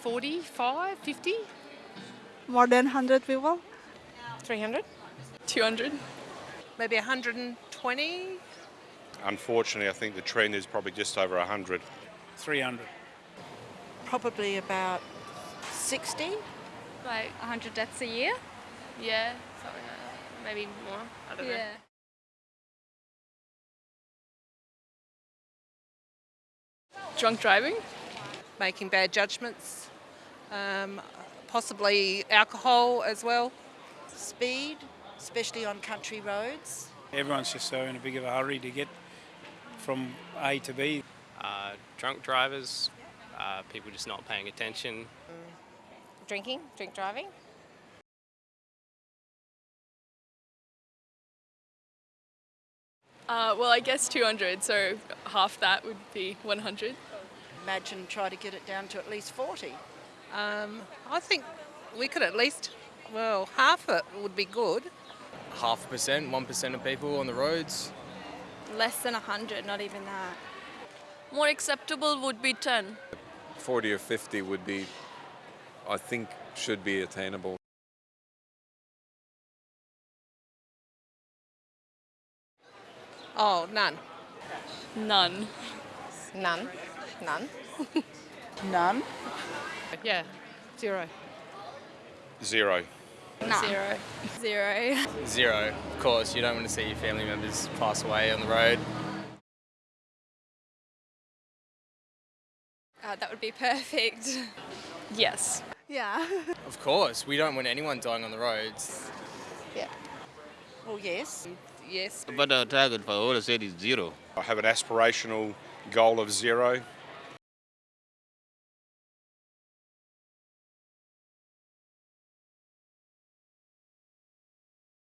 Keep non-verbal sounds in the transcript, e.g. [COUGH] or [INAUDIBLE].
45, 50? More than 100 people? 300? 200? Maybe 120? Unfortunately, I think the trend is probably just over 100. 300. Probably about 60. Like 100 deaths a year? Yeah, something like that. Maybe more. I don't know. Yeah. Drunk driving? Making bad judgments. Um, possibly alcohol as well. Speed, especially on country roads. Everyone's just so in a big of a hurry to get from A to B. Uh, drunk drivers, uh, people just not paying attention. Drinking, drink driving. Uh, well, I guess 200, so half that would be 100. Imagine try to get it down to at least 40. Um, I think we could at least, well, half it would be good. half a percent, one percent of people on the roads. Less than 100, not even that. More acceptable would be 10. 40 or 50 would be, I think, should be attainable. Oh, none. None. None. None. None. Yeah, zero. Zero. Zero. Zero. [LAUGHS] Zero, of course. You don't want to see your family members pass away on the road. Uh, that would be perfect. Yes. Yeah. [LAUGHS] Of course, we don't want anyone dying on the roads. Yeah. Well, yes. Yes. But the target for all the state is zero. I have an aspirational goal of zero.